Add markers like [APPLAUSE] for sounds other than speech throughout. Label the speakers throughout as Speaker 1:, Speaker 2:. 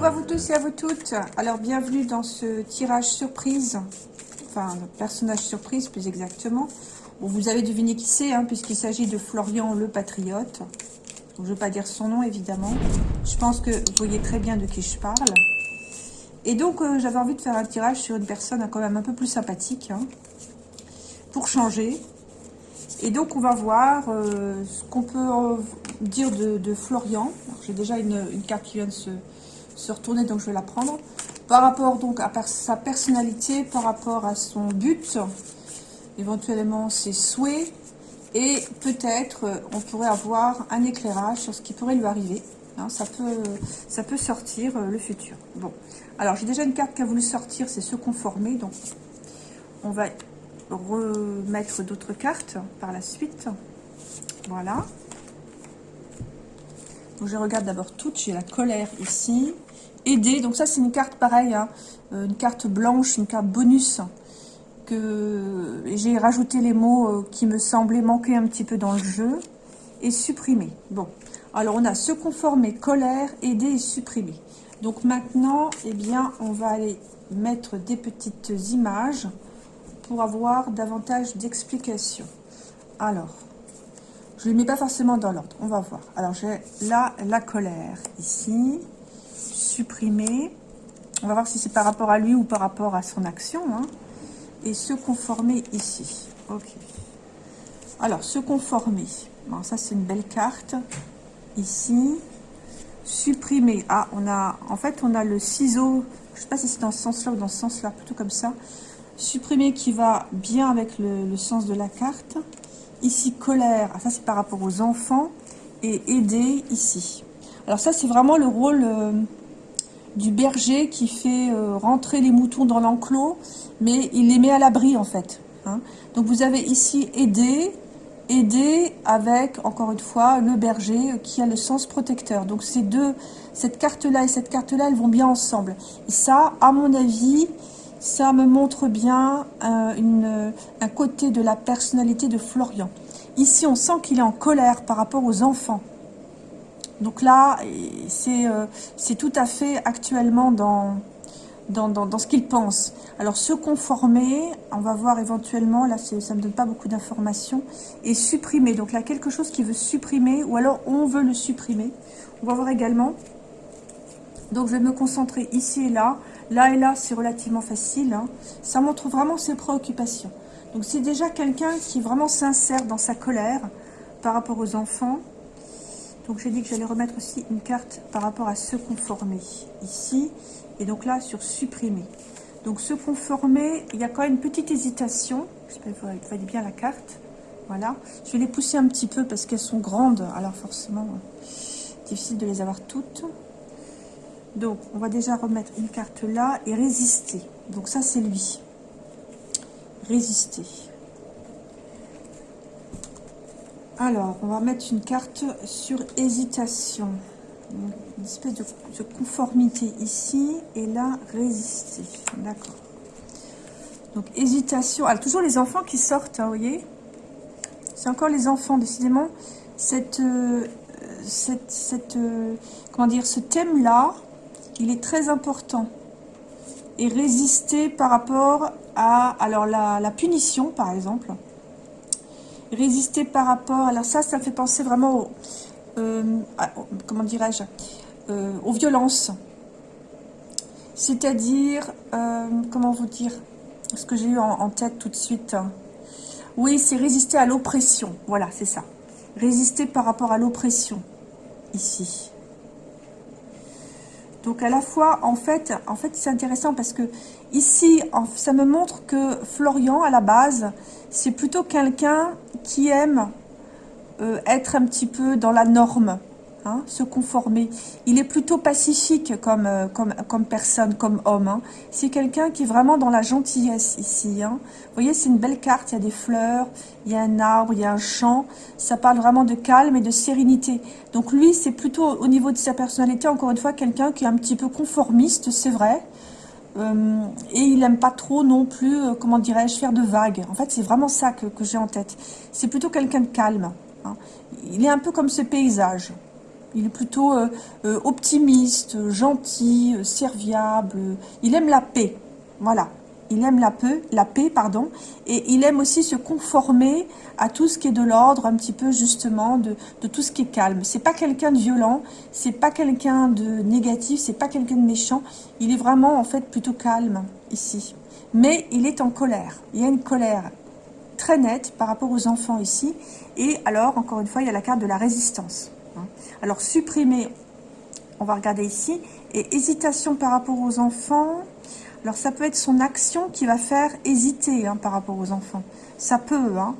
Speaker 1: Bonjour à vous tous et à vous toutes. Alors, bienvenue dans ce tirage surprise. Enfin, personnage surprise, plus exactement. Vous avez deviné qui c'est, hein, puisqu'il s'agit de Florian le Patriote. je ne veux pas dire son nom, évidemment. Je pense que vous voyez très bien de qui je parle. Et donc, euh, j'avais envie de faire un tirage sur une personne quand même un peu plus sympathique. Hein, pour changer. Et donc, on va voir euh, ce qu'on peut euh, dire de, Florian. J'ai déjà une, une, carte qui vient de se, se, retourner, donc je vais la prendre. Par rapport donc à sa personnalité, par rapport à son but, éventuellement ses souhaits, et peut-être euh, on pourrait avoir un éclairage sur ce qui pourrait lui arriver. Hein, ça, peut, ça peut sortir le futur. Bon, alors j'ai déjà une carte qui a voulu sortir, c'est se conformer. Donc on va remettre d'autres cartes par la suite. Voilà. Donc je regarde d'abord toutes. J'ai la colère ici. Aider. Donc ça, c'est une carte pareille. Hein. Euh, une carte blanche, une carte bonus. que J'ai rajouté les mots euh, qui me semblaient manquer un petit peu dans le jeu. Et supprimer. Bon. Alors, on a se conformer, colère, aider et supprimer. Donc maintenant, eh bien, on va aller mettre des petites images pour avoir davantage d'explications. Alors, je ne les mets pas forcément dans l'ordre. On va voir. Alors, j'ai là la colère ici. Supprimer. On va voir si c'est par rapport à lui ou par rapport à son action. Hein. Et se conformer ici. Ok. Alors, se conformer. Bon, ça, c'est une belle carte. Ici. Supprimer. Ah, on a... En fait, on a le ciseau. Je sais pas si c'est dans ce sens-là ou dans ce sens-là. Plutôt comme ça. Supprimer qui va bien avec le, sens de la carte. Ici, colère. Ah, ça, c'est par rapport aux enfants. Et aider ici. Alors ça, c'est vraiment le rôle euh, du berger qui fait euh, rentrer les moutons dans l'enclos, mais il les met à l'abri, en fait. Hein. Donc, vous avez ici aider, aider avec, encore une fois, le berger qui a le sens protecteur. Donc, ces deux, cette carte-là et cette carte-là, elles vont bien ensemble. Et ça, à mon avis, ça me montre bien euh, un côté de la personnalité de Florian. Ici, on sent qu'il est en colère par rapport aux enfants. Donc là, euh, c'est tout à fait actuellement dans, ce qu'il pense. Alors, se conformer, on va voir éventuellement, là, ça ne me donne pas beaucoup d'informations, et supprimer. Donc là, quelque chose qui veut supprimer, ou alors on veut le supprimer. On va voir également. Donc, je vais me concentrer ici et là. Là et là, c'est relativement facile. Hein. Ça montre vraiment ses préoccupations. Donc, c'est déjà quelqu'un qui est vraiment sincère dans sa colère par rapport aux enfants. Donc, j'ai dit que j'allais remettre aussi une carte par rapport à se conformer ici. Et donc là, sur supprimer. Donc, se conformer, il y a quand même une petite hésitation. J'espère que vous voyez bien la carte. Voilà. Je vais les pousser un petit peu parce qu'elles sont grandes. Alors, forcément, difficile de les avoir toutes. Donc, on va déjà remettre une carte là et résister. Donc ça, c'est lui. Résister. Alors, on va mettre une carte sur hésitation. Une espèce de, conformité ici. Et là, résister. D'accord. Donc, hésitation. Alors, toujours les enfants qui sortent, hein, vous voyez C'est encore les enfants, décidément. Cette, euh, euh, comment dire, ce thème-là, il est très important. Et résister par rapport à alors la, punition, par exemple. Résister par rapport... Alors ça, ça fait penser vraiment au, euh, comment dirais-je euh, aux violences. C'est-à-dire, euh, comment vous dire Ce que j'ai eu en, en, tête tout de suite. Oui, c'est résister à l'oppression. Voilà, c'est ça. Résister par rapport à l'oppression, ici. Donc à la fois, en fait, en fait c'est intéressant parce que ici, ça me montre que Florian, à la base, c'est plutôt quelqu'un qui aime euh, être un petit peu dans la norme. Hein, se conformer. Il est plutôt pacifique comme, euh, comme, comme personne, comme homme. Hein. C'est quelqu'un qui est vraiment dans la gentillesse ici. Hein. Vous voyez, c'est une belle carte, il y a des fleurs, il y a un arbre, il y a un champ. Ça parle vraiment de calme et de sérénité. Donc lui, c'est plutôt au niveau de sa personnalité, encore une fois, quelqu'un qui est un petit peu conformiste, c'est vrai. Euh, et il n'aime pas trop non plus, euh, comment dirais-je, faire de vagues. En fait, c'est vraiment ça que, j'ai en tête. C'est plutôt quelqu'un de calme. Il est un peu comme ce paysage. Il est plutôt euh, optimiste, gentil, serviable. Il aime la paix. Voilà. Il aime la paix, la paix, pardon. Et il aime aussi se conformer à tout ce qui est de l'ordre, un petit peu justement, de, tout ce qui est calme. C'est pas quelqu'un de violent, c'est pas quelqu'un de négatif, c'est pas quelqu'un de méchant. Il est vraiment, en fait, plutôt calme, ici. Mais il est en colère. Il y a une colère très nette par rapport aux enfants ici. Et alors, encore une fois, il y a la carte de la résistance. Hein. Alors, supprimer, on va regarder ici. Et hésitation par rapport aux enfants. Alors, ça peut être son action qui va faire hésiter hein, par rapport aux enfants. Ça peut, hein.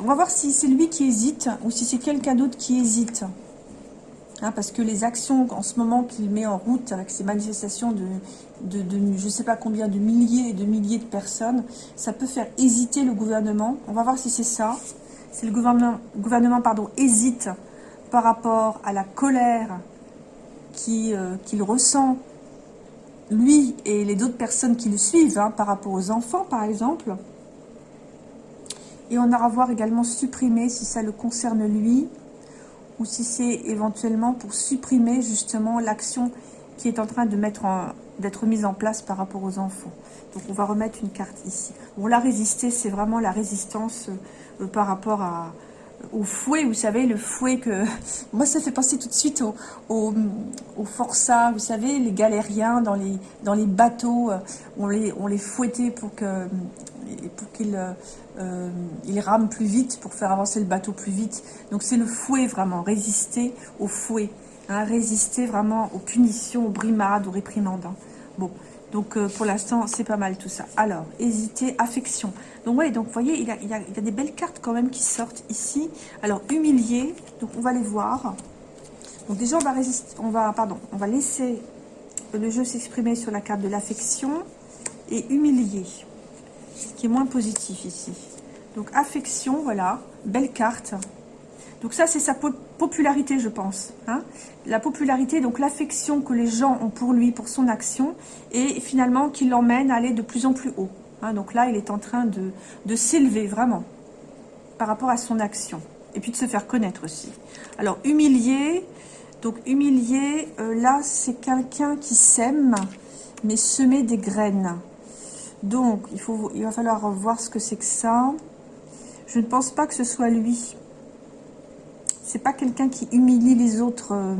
Speaker 1: On va voir si c'est lui qui hésite ou si c'est quelqu'un d'autre qui hésite. Hein, parce que les actions en ce moment qu'il met en route avec ces manifestations de, je ne sais pas combien de milliers et de milliers de personnes, ça peut faire hésiter le gouvernement. On va voir si c'est ça. Si le gouvernement, gouvernement pardon, hésite par rapport à la colère euh, qu'il ressent, lui et les autres personnes qui le suivent, hein, par rapport aux enfants par exemple. Et on aura à voir également supprimer si ça le concerne lui, ou si c'est éventuellement pour supprimer justement l'action qui est en train d'être mise en place par rapport aux enfants. Donc on va remettre une carte ici. Bon, la résister, c'est vraiment la résistance euh, par rapport à, au fouet, vous savez, le fouet que... [LAUGHS] Moi, ça fait penser tout de suite au, au, au forçat, vous savez, les galériens dans les, dans les bateaux, euh, on les, on les fouettait pour qu'ils euh, rament plus vite, pour faire avancer le bateau plus vite. Donc c'est le fouet vraiment, résister au fouet, hein, résister vraiment aux punitions, aux brimades, aux réprimandes. Bon, donc euh, pour l'instant c'est pas mal tout ça. Alors, hésiter, affection. Donc ouais, donc vous voyez, il y, a, des belles cartes quand même qui sortent ici. Alors, humilier, donc on va les voir. Donc déjà on va résister, on va, pardon, on va laisser le jeu s'exprimer sur la carte de l'affection et humilier ce qui est moins positif ici. Donc affection, voilà, belle carte. Donc ça, c'est sa popularité, je pense. Hein. la popularité, donc l'affection que les gens ont pour lui, pour son action, et finalement qui l'emmène à aller de plus en plus haut. Hein. donc là, il est en train de, s'élever, vraiment, par rapport à son action. Et puis de se faire connaître aussi. Alors, humilier, donc humilier, euh, là, c'est quelqu'un qui sème, mais semer des graines. Donc, il, il va falloir voir ce que c'est que ça. Je ne pense pas que ce soit lui. C'est pas quelqu'un qui humilie les autres, euh,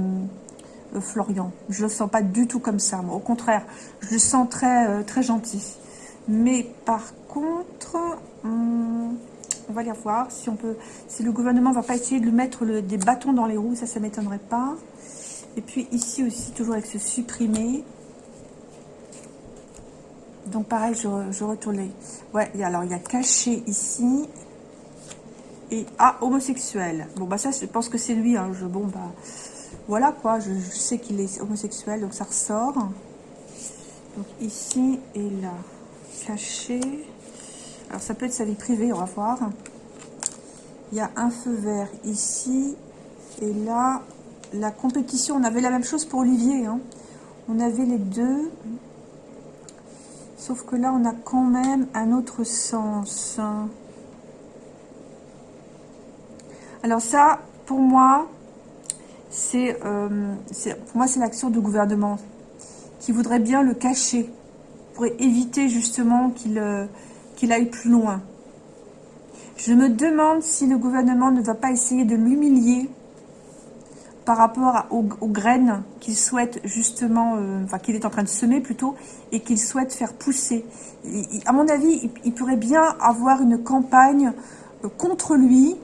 Speaker 1: euh, Florian. Je le sens pas du tout comme ça. Au contraire, je le sens très, euh, très gentil. Mais par contre, hum, on va aller voir si on peut, si le gouvernement va pas essayer de lui mettre des bâtons dans les roues, ça, ça m'étonnerait pas. Et puis ici aussi, toujours avec ce supprimer. Donc pareil, je, je retourne Ouais, alors il y a caché ici. Et ah, homosexuel. Bon bah ça, je pense que c'est lui. Hein. Je, bon bah voilà quoi. Je, sais qu'il est homosexuel, donc ça ressort. Donc ici et là, caché. Alors ça peut être sa vie privée, on va voir. Il y a un feu vert ici. Et là, la compétition, on avait la même chose pour Olivier. Hein. On avait les deux. Sauf que là, on a quand même un autre sens. Alors ça, pour moi, c'est euh, pour moi c'est l'action du gouvernement qui voudrait bien le cacher pour éviter justement qu'il euh, qu'il aille plus loin. Je me demande si le gouvernement ne va pas essayer de l'humilier par rapport aux, graines qu'il souhaite justement, euh, enfin qu'il est en train de semer plutôt, et qu'il souhaite faire pousser. à mon avis, il, pourrait bien avoir une campagne contre lui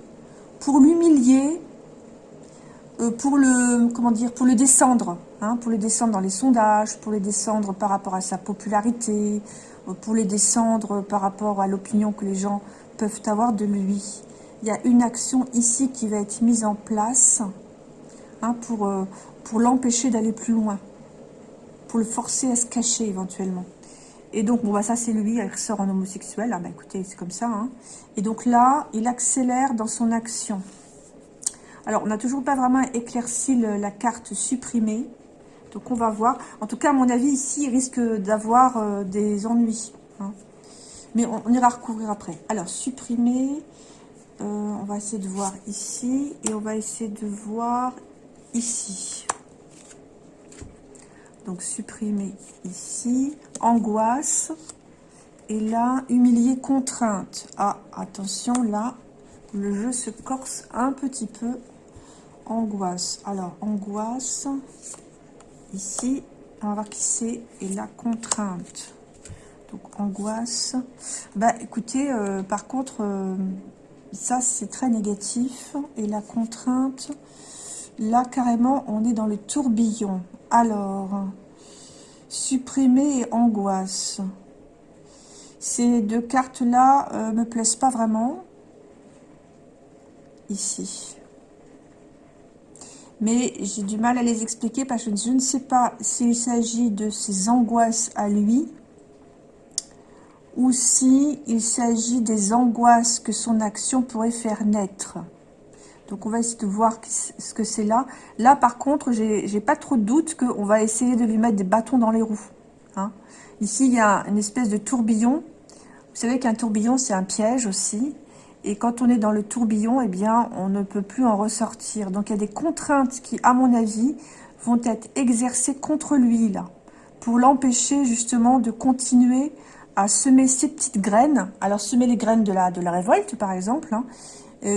Speaker 1: pour l'humilier, euh, pour le comment dire, pour le descendre, hein, pour le descendre dans les sondages, pour le descendre par rapport à sa popularité, pour les descendre par rapport à l'opinion que les gens peuvent avoir de lui. Il y a une action ici qui va être mise en place Hein, euh, pour l'empêcher d'aller plus loin, pour le forcer à se cacher éventuellement. Et donc, bon, bah, ça, c'est lui, il ressort en homosexuel. Ah, bah, écoutez, c'est comme ça. Hein. Et donc là, il accélère dans son action. Alors, on n'a toujours pas vraiment éclairci la carte supprimée. Donc, on va voir. En tout cas, à mon avis, ici, il risque d'avoir euh, des ennuis. Hein. Mais on, ira recouvrir après. Alors, supprimer. on va essayer de voir ici. Et on va essayer de voir ici. Donc, supprimer ici. Angoisse. Et là, humilier, contrainte. Ah, attention, là, le jeu se corse un petit peu. Angoisse. Alors, angoisse. Ici, on va voir qui c'est. Et la contrainte. Donc, angoisse. Bah, écoutez, euh, par contre, euh, ça, c'est très négatif. Et la contrainte, là, carrément, on est dans le tourbillon. Alors, supprimer angoisse. Ces deux cartes-là euh, me plaisent pas vraiment. Ici. Mais j'ai du mal à les expliquer parce que je ne sais pas s'il s'agit de ses angoisses à lui ou s'il s'agit des angoisses que son action pourrait faire naître. Donc, on va essayer de voir ce que c'est là. Là, par contre, j'ai pas trop de doute qu'on va essayer de lui mettre des bâtons dans les roues. Hein. Ici, il y a une espèce de tourbillon. Vous savez qu'un tourbillon, c'est un piège aussi. Et quand on est dans le tourbillon, eh bien, on ne peut plus en ressortir. Donc, il y a des contraintes qui, à mon avis, vont être exercées contre lui, là, pour l'empêcher, justement, de continuer à semer ces petites graines. Alors, semer les graines de la, révolte, par exemple, hein,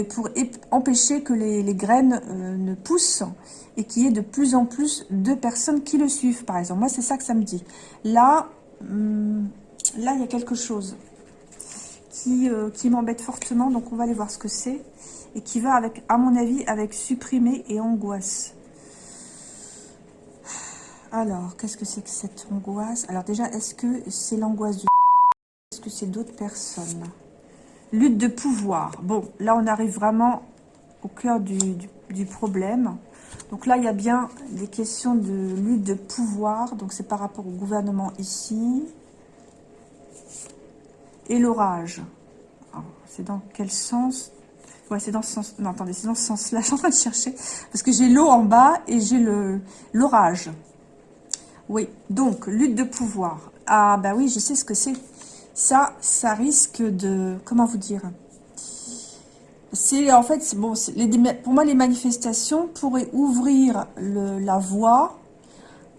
Speaker 1: pour empêcher que les, graines euh, ne poussent et qu'il y ait de plus en plus de personnes qui le suivent, par exemple. Moi, c'est ça que ça me dit. Là, hum, là, il y a quelque chose qui, euh, qui m'embête fortement, donc on va aller voir ce que c'est, et qui va, avec, à mon avis, avec supprimer et angoisse. Alors, qu'est-ce que c'est que cette angoisse? Alors déjà, est-ce que c'est l'angoisse du... Est-ce que c'est d'autres personnes? Lutte de pouvoir. Bon, là, on arrive vraiment au cœur du, problème. Donc là, il y a bien des questions de lutte de pouvoir. Donc, c'est par rapport au gouvernement ici. Et l'orage. C'est dans quel sens? Ouais, c'est dans ce sens... Non, attendez, c'est dans ce sens-là. [LAUGHS] Je suis en train de chercher. Parce que j'ai l'eau en bas et j'ai l'orage. Oui, donc, lutte de pouvoir. Ah, bah oui, je sais ce que c'est. Ça, ça risque de... Comment vous dire? C'est en fait... bon. Pour moi, les manifestations pourraient ouvrir la voie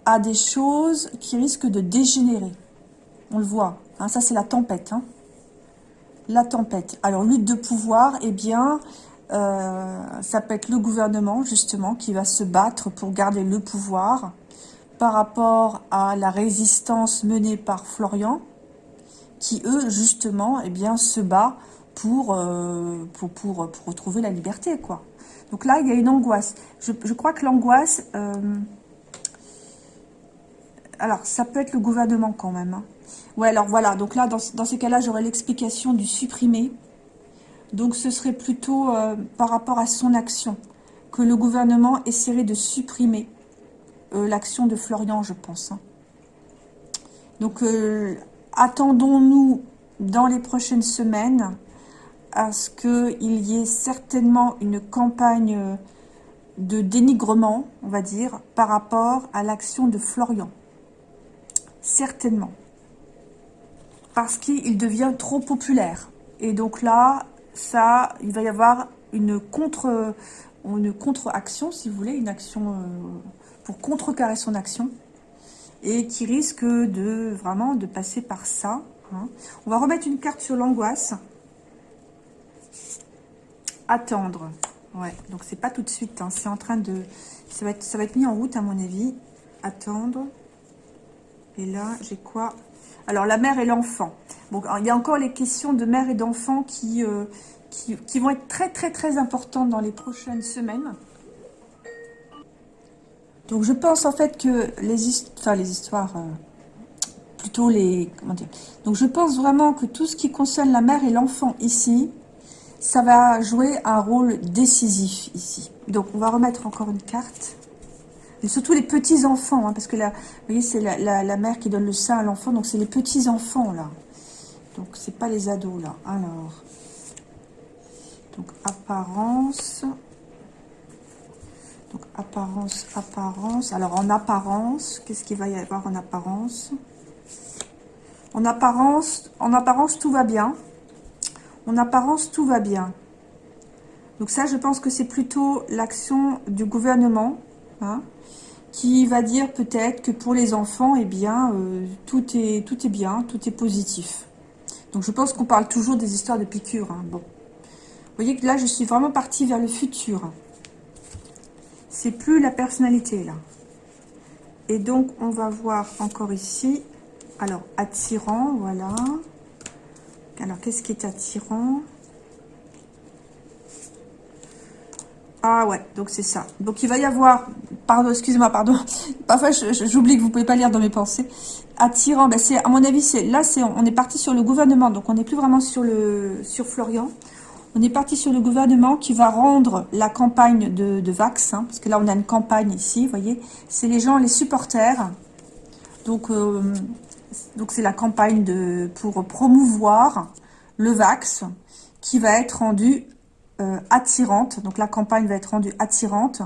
Speaker 1: à des choses qui risquent de dégénérer. On le voit. Hein, ça, c'est la tempête. Hein. La tempête. Alors, lutte de pouvoir, eh bien... Euh, ça peut être le gouvernement, justement, qui va se battre pour garder le pouvoir par rapport à la résistance menée par Florian qui, eux, justement, eh bien, se bat pour, euh, pour, pour, pour, retrouver la liberté, quoi. Donc là, il y a une angoisse. Je, je crois que l'angoisse... Euh, alors, ça peut être le gouvernement quand même. Hein. Ouais, alors voilà. Donc là, dans, dans ces cas-là, j'aurais l'explication du supprimer. Donc, ce serait plutôt euh, par rapport à son action que le gouvernement essaierait de supprimer l'action de Florian, je pense. Hein. Donc, attendons-nous dans les prochaines semaines à ce qu'il y ait certainement une campagne de dénigrement, on va dire, par rapport à l'action de Florian. Certainement. Parce qu'il devient trop populaire. Et donc là, ça, il va y avoir une contre une contre-action, si vous voulez, une action euh, pour contrecarrer son action et qui risque de vraiment de passer par ça. Hein. On va remettre une carte sur l'angoisse. Attendre. Ouais, donc c'est pas tout de suite. Hein. C'est en train de... Ça va, être, ça va être mis en route à mon avis. Attendre. Et là, j'ai quoi? Alors, la mère et l'enfant. Bon, il y a encore les questions de mère et d'enfant qui, euh, vont être très, très, très importantes dans les prochaines semaines. Donc je pense en fait que les, histoires, les histoires, euh, plutôt les, comment dire, donc je pense vraiment que tout ce qui concerne la mère et l'enfant ici, ça va jouer un rôle décisif ici. Donc on va remettre encore une carte. Et surtout les petits-enfants, hein, parce que là, vous voyez, c'est la, la, mère qui donne le sein à l'enfant, donc c'est les petits-enfants là. Donc c'est pas les ados là. Alors, donc apparence, donc, apparence, apparence. Alors, en apparence, qu'est-ce qu'il va y avoir en apparence? En apparence, en apparence, tout va bien. En apparence, tout va bien. Donc ça, je pense que c'est plutôt l'action du gouvernement, hein, qui va dire peut-être que pour les enfants, eh bien, euh, tout, est, tout est bien, tout est positif. Donc je pense qu'on parle toujours des histoires de piqûres. Hein. Bon. Vous voyez que là, je suis vraiment partie vers le futur. C'est plus la personnalité, là. Et donc, on va voir encore ici. Alors, attirant, voilà. Alors, qu'est-ce qui est attirant? Ah ouais, donc c'est ça. Donc il va y avoir, pardon, excusez-moi, pardon, [LAUGHS] parfois j'oublie que vous pouvez pas lire dans mes pensées. Attirant, ben à mon avis, c'est là, c'est on est parti sur le gouvernement, donc on n'est plus vraiment sur le sur Florian. On est parti sur le gouvernement qui va rendre la campagne de, Vax, hein, parce que là on a une campagne ici, vous voyez, c'est les gens, les supporters. Donc euh, c'est la campagne de pour promouvoir le Vax qui va être rendu euh, attirante. Donc la campagne va être rendue attirante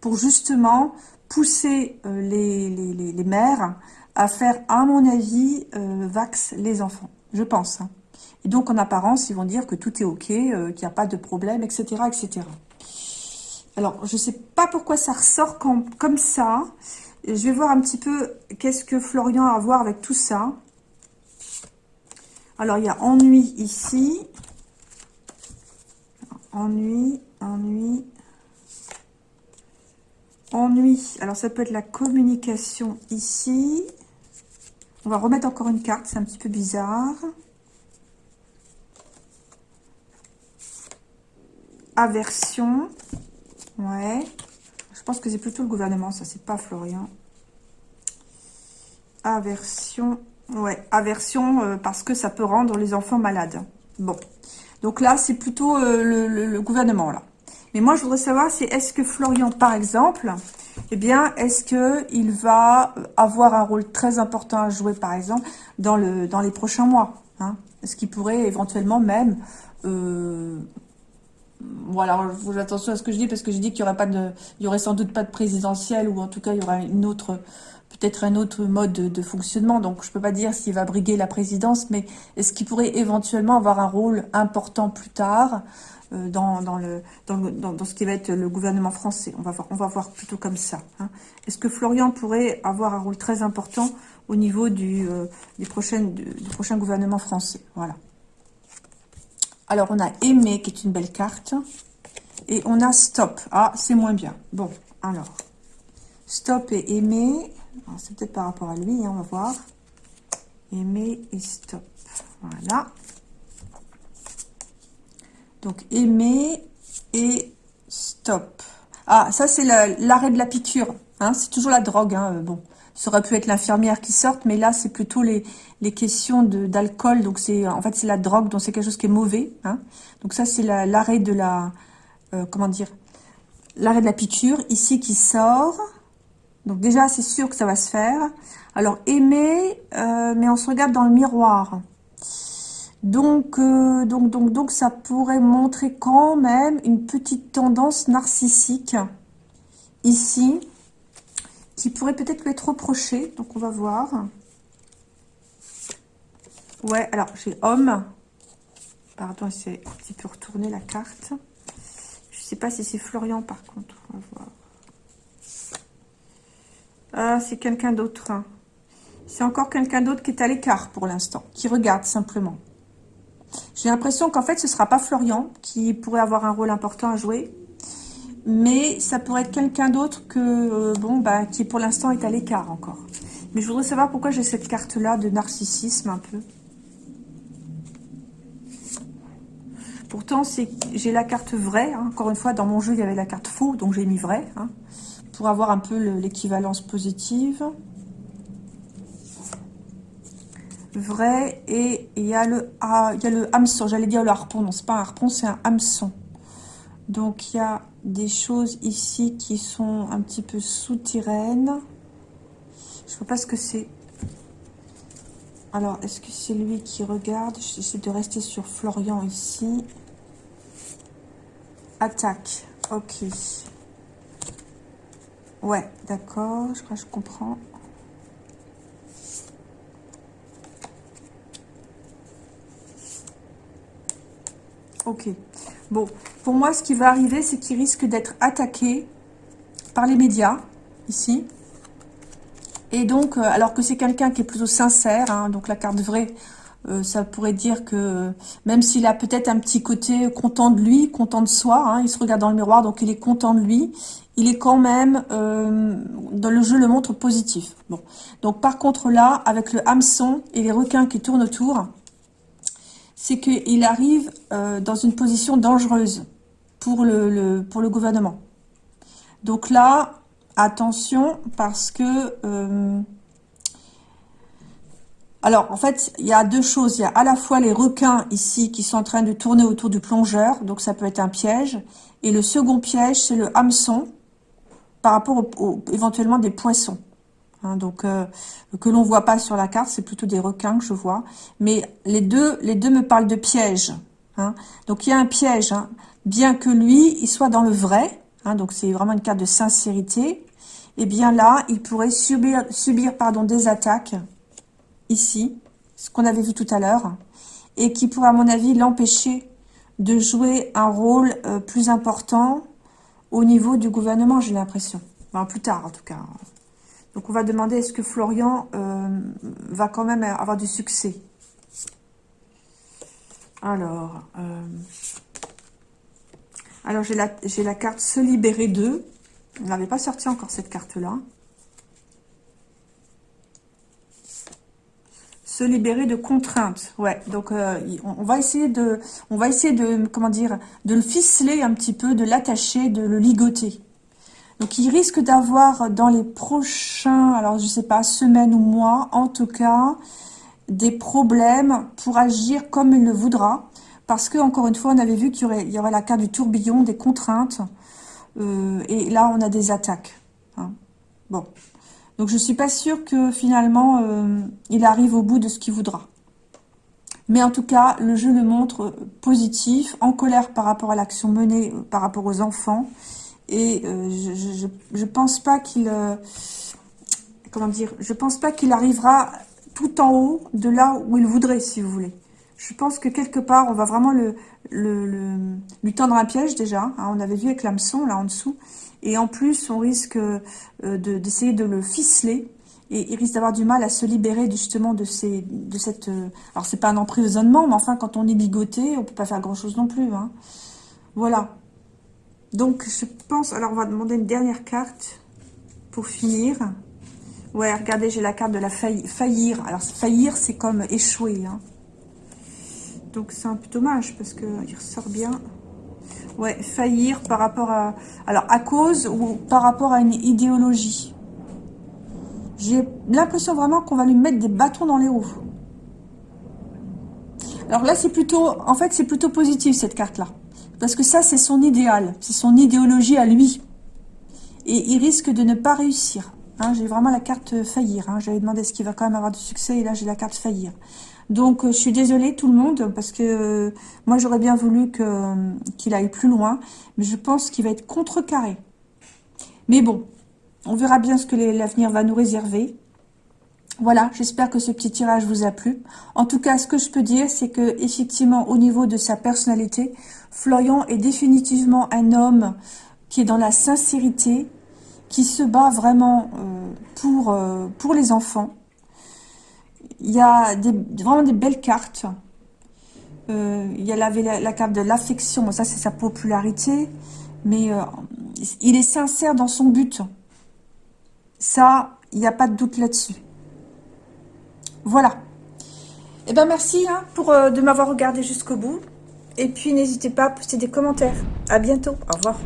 Speaker 1: pour justement pousser euh, les, les, les, mères à faire, à mon avis, vax les enfants. Je pense. Et donc en apparence, ils vont dire que tout est ok, qu'il n'y a pas de problème, etc. etc. Alors, je ne sais pas pourquoi ça ressort comme ça. Je vais voir un petit peu qu'est-ce que Florian a à voir avec tout ça. Alors, il y a ennui ici. Ennui, ennui, ennui. Alors, ça peut être la communication ici. On va remettre encore une carte, c'est un petit peu bizarre. Aversion. Ouais. Je pense que c'est plutôt le gouvernement, ça, c'est pas Florian. Aversion. Ouais, aversion euh, parce que ça peut rendre les enfants malades. Bon. Donc là, c'est plutôt euh, le, gouvernement, là. Mais moi, je voudrais savoir, c'est est-ce que Florian, par exemple, eh bien, est-ce qu'il va avoir un rôle très important à jouer, par exemple, dans, le, dans les prochains mois hein? Est-ce qu'il pourrait éventuellement même... Euh, voilà, faut attention à ce que je dis, parce que je dis qu'il y aurait pas de, y aurait sans doute pas de présidentielle, ou en tout cas, il y aura une autre peut-être un autre mode de, fonctionnement. Donc, je peux pas dire s'il va briguer la présidence, mais est-ce qu'il pourrait éventuellement avoir un rôle important plus tard euh, dans, le, dans, ce qui va être le gouvernement français? On va voir, on va voir plutôt comme ça. Hein. Est-ce que Florian pourrait avoir un rôle très important au niveau du, euh, prochain, du, prochain gouvernement français? Voilà. Alors, on a Aimé, qui est une belle carte. Et on a Stop. Ah, c'est moins bien. Bon, alors. Stop et Aimé. C'est peut-être par rapport à lui, hein, on va voir. Aimer et stop. Voilà. Donc, aimer et stop. Ah, ça, c'est l'arrêt de la piqûre. Hein, c'est toujours la drogue. Hein, euh, bon, ça aurait pu être l'infirmière qui sorte, mais là, c'est plutôt les, les questions d'alcool. Donc, c'est en fait, c'est la drogue, donc c'est quelque chose qui est mauvais. Hein. Donc, ça, c'est l'arrêt de la... Euh, comment dire L'arrêt de la piqûre, ici, qui sort. Donc déjà, c'est sûr que ça va se faire. Alors, aimer, euh, mais on se regarde dans le miroir. Donc, euh, donc, donc, donc, ça pourrait montrer quand même une petite tendance narcissique ici, qui pourrait peut-être lui être reprochée. Donc, on va voir. Ouais, alors, j'ai homme. Pardon, c'est un petit peu retourner la carte. Je ne sais pas si c'est Florian, par contre. On va voir. Ah, c'est quelqu'un d'autre. Hein. C'est encore quelqu'un d'autre qui est à l'écart pour l'instant, qui regarde simplement. J'ai l'impression qu'en fait, ce ne sera pas Florian qui pourrait avoir un rôle important à jouer. Mais ça pourrait être quelqu'un d'autre que, euh, bah, qui pour l'instant est à l'écart encore. Mais je voudrais savoir pourquoi j'ai cette carte-là de narcissisme un peu. Pourtant, j'ai la carte vraie. Hein. Encore une fois, dans mon jeu, il y avait la carte faux, donc j'ai mis vrai. Hein pour avoir un peu l'équivalence positive. Vrai, et il y a le, ah, il y a le hameçon, j'allais dire le harpon, non, c'est pas un harpon, c'est un hameçon. Donc, il y a des choses ici qui sont un petit peu souterraines. Je vois pas ce que c'est. Alors, est-ce que c'est lui qui regarde? J'essaie de rester sur Florian ici. Attaque. Ok. Ouais, d'accord, je crois que je comprends. Ok. Bon, pour moi, ce qui va arriver, c'est qu'il risque d'être attaqué par les médias, ici. Et donc, euh, alors que c'est quelqu'un qui est plutôt sincère, hein, donc la carte vraie, euh, ça pourrait dire que même s'il a peut-être un petit côté content de lui, content de soi, hein, il se regarde dans le miroir, donc il est content de lui, il est quand même, euh, dans le jeu le montre positif. Bon, donc par contre là, avec le hameçon et les requins qui tournent autour, c'est qu'il arrive euh, dans une position dangereuse pour le, pour le gouvernement. Donc là, attention, parce que... Alors, en fait, il y a deux choses. Il y a à la fois les requins ici qui sont en train de tourner autour du plongeur. Donc, ça peut être un piège. Et le second piège, c'est le hameçon par rapport au, éventuellement des poissons. Hein, donc, euh, que l'on voit pas sur la carte, c'est plutôt des requins que je vois. Mais les deux, les deux me parlent de piège. Hein. Donc, il y a un piège. Hein. Bien que lui, il soit dans le vrai. donc, c'est vraiment une carte de sincérité. Et eh bien là, il pourrait subir, subir pardon, des attaques ici, ce qu'on avait vu tout à l'heure, et qui pourrait, à mon avis, l'empêcher de jouer un rôle euh, plus important au niveau du gouvernement, j'ai l'impression. Enfin, plus tard, en tout cas. Donc, on va demander, est-ce que Florian euh, va quand même avoir du succès? Alors, euh, alors j'ai la, carte Se libérer d'eux. On n'avait pas sorti encore cette carte-là. se libérer de contraintes. Ouais, donc euh, on, va essayer de, on va essayer de le ficeler un petit peu, de l'attacher, de le ligoter. Donc il risque d'avoir dans les prochains, alors je sais pas, semaines ou mois, en tout cas, des problèmes pour agir comme il le voudra. Parce que, encore une fois, on avait vu qu'il y y aurait la carte du tourbillon, des contraintes. Euh, et là, on a des attaques. Hein. Bon, donc je ne suis pas sûre que finalement euh, il arrive au bout de ce qu'il voudra. Mais en tout cas, le jeu le montre positif, en colère par rapport à l'action menée euh, par rapport aux enfants. Et euh, je ne pense pas qu'il... comment dire Je pense pas qu'il arrivera tout en haut de là où il voudrait, si vous voulez. Je pense que quelque part, on va vraiment lui tendre un piège déjà. Hein. on avait vu avec l'hameçon, là en dessous. Et en plus, on risque euh, d'essayer de, le ficeler. Et il risque d'avoir du mal à se libérer justement de, ces, de cette... Euh, alors, c'est pas un emprisonnement, mais enfin, quand on est ligoté, on peut pas faire grand-chose non plus. Hein. Voilà. Donc, je pense... Alors, on va demander une dernière carte pour finir. Ouais, regardez, j'ai la carte de la faillir. Alors, faillir, c'est comme échouer. Hein. Donc, c'est un peu dommage parce qu'il ressort bien. Ouais, faillir par rapport à... Alors, à cause ou par rapport à une idéologie. J'ai l'impression vraiment qu'on va lui mettre des bâtons dans les roues. Alors là, c'est plutôt... En fait, c'est plutôt positif, cette carte-là. Parce que ça, c'est son idéal. C'est son idéologie à lui. Et il risque de ne pas réussir. Hein, j'ai vraiment la carte faillir. Hein. J'avais demandé ce qu'il va quand même avoir du succès. Et là, j'ai la carte faillir. Donc, euh, je suis désolée tout le monde, parce que euh, moi, j'aurais bien voulu euh, qu'il aille plus loin, mais je pense qu'il va être contrecarré. Mais bon, on verra bien ce que l'avenir va nous réserver. Voilà, j'espère que ce petit tirage vous a plu. En tout cas, ce que je peux dire, c'est que effectivement, au niveau de sa personnalité, Florian est définitivement un homme qui est dans la sincérité, qui se bat vraiment pour, pour les enfants, il y a vraiment des belles cartes. Euh, il y a la, carte de l'affection, ça c'est sa popularité, mais euh, il est sincère dans son but. Ça, il n'y a pas de doute là-dessus. Voilà. Eh bien, merci hein, euh, de m'avoir regardé jusqu'au bout. Et puis, n'hésitez pas à poster des commentaires. À bientôt. Au revoir.